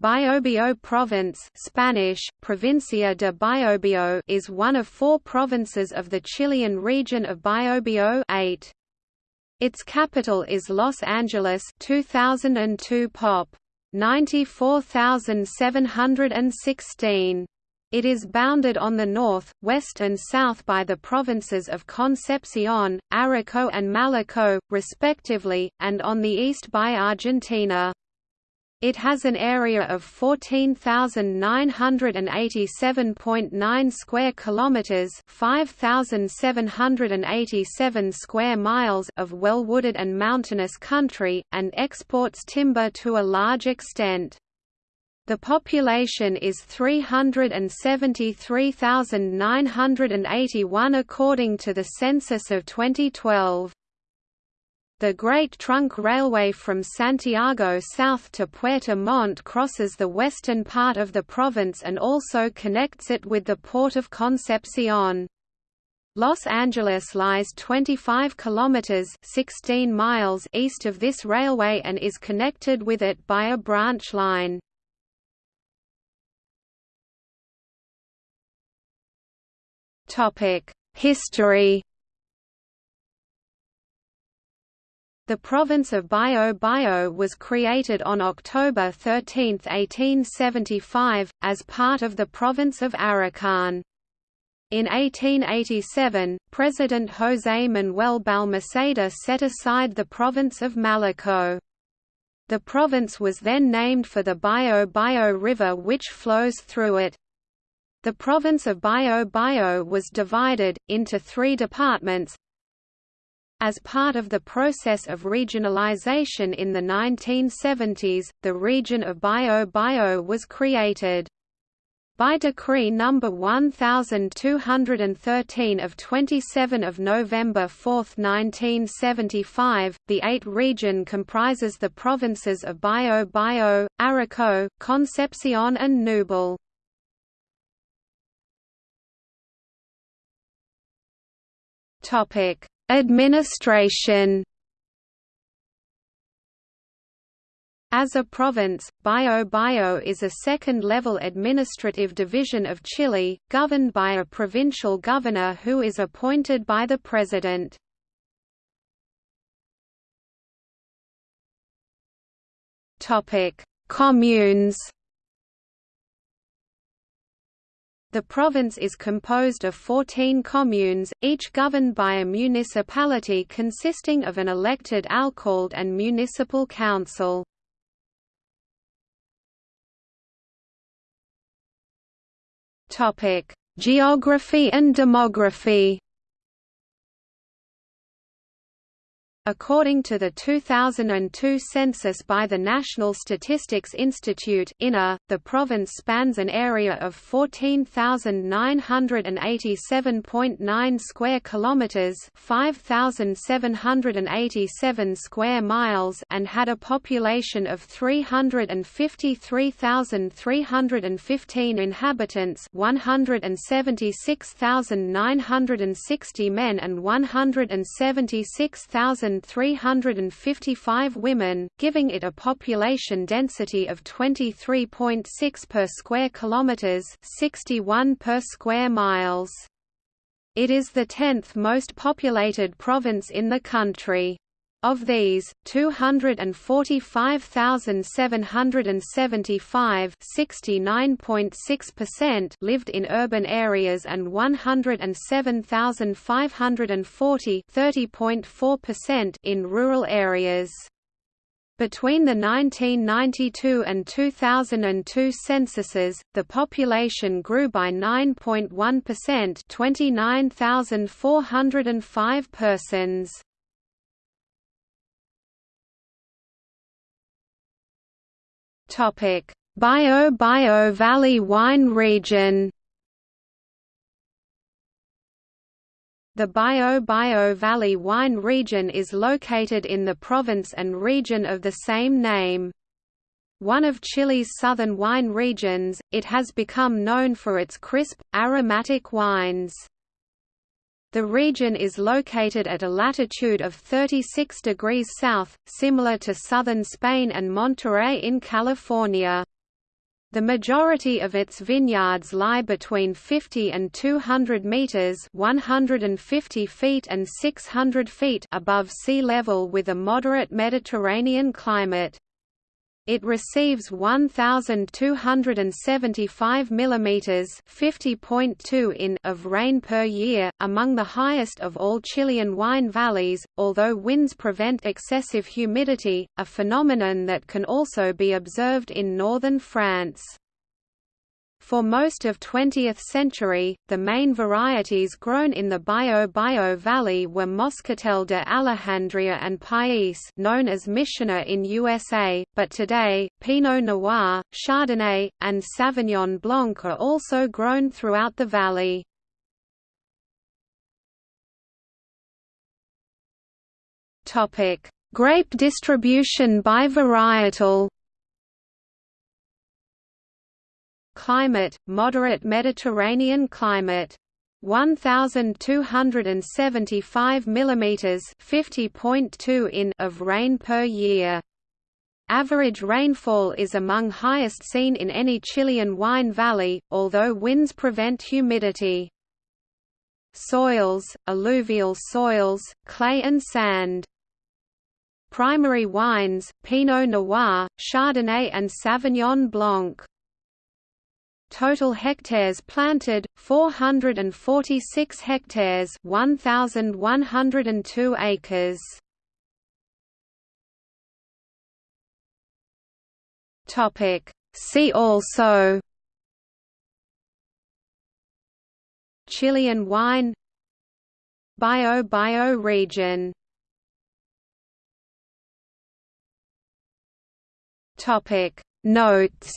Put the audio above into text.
Biobío province Spanish, Provincia de Biobío is one of four provinces of the Chilean region of Biobío 8. Its capital is Los Angeles 2002 pop. 94,716. It is bounded on the north, west and south by the provinces of Concepcion, Arauco and Malleco, respectively, and on the east by Argentina. It has an area of 14,987.9 square kilometers, 5,787 square miles of well-wooded and mountainous country and exports timber to a large extent. The population is 373,981 according to the census of 2012. The Great Trunk Railway from Santiago south to Puerto Montt crosses the western part of the province and also connects it with the port of Concepcion. Los Angeles lies 25 kilometers 16 miles east of this railway and is connected with it by a branch line. Topic: History The province of Biobío was created on October 13, 1875, as part of the province of Araucán. In 1887, President José Manuel Balmaceda set aside the province of Malleco. The province was then named for the Biobío River which flows through it. The province of Biobío was divided, into three departments, as part of the process of regionalization in the 1970s, the region of Biobío was created. By Decree No. 1213 of 27 of November 4, 1975, the eight region comprises the provinces of Biobío, Arauco, Concepcion and Ñuble. Administration As a province, Biobío is a second-level administrative division of Chile, governed by a provincial governor who is appointed by the president. Communes The province is composed of 14 communes, each governed by a municipality consisting of an elected alcalde and municipal council. Geography and demography According to the 2002 census by the National Statistics Institute the province spans an area of 14,987.9 square kilometers, 5,787 square miles, and had a population of 353,315 inhabitants, 176,960 men and 176,000 1,355 women, giving it a population density of 23.6 per square kilometers, 61 per square miles. It is the 10th most populated province in the country. Of these, 245,775 lived in urban areas and 107,540 in rural areas. Between the 1992 and 2002 censuses, the population grew by 9.1% 29,405 persons. Bio-Bio Valley wine region The Bio-Bio Valley wine region is located in the province and region of the same name. One of Chile's southern wine regions, it has become known for its crisp, aromatic wines. The region is located at a latitude of 36 degrees south, similar to southern Spain and Monterey in California. The majority of its vineyards lie between 50 and 200 meters (150 feet and 600 feet) above sea level with a moderate Mediterranean climate. It receives 1275 mm (50.2 in) of rain per year, among the highest of all Chilean wine valleys, although winds prevent excessive humidity, a phenomenon that can also be observed in northern France. For most of 20th century, the main varieties grown in the Biobío Valley were Moscatel de Alejandría and País known as Missioner in USA, but today, Pinot Noir, Chardonnay, and Sauvignon Blanc are also grown throughout the valley. Grape distribution by varietal Climate, moderate Mediterranean climate. 1275 mm 50.2 in of rain per year. Average rainfall is among highest seen in any Chilean wine valley, although winds prevent humidity. Soils, alluvial soils, clay and sand. Primary wines, Pinot Noir, Chardonnay and Sauvignon Blanc. Total hectares planted 446 hectares 1102 acres. Topic. See also. Chilean wine. Bio-Bio region. Topic. Notes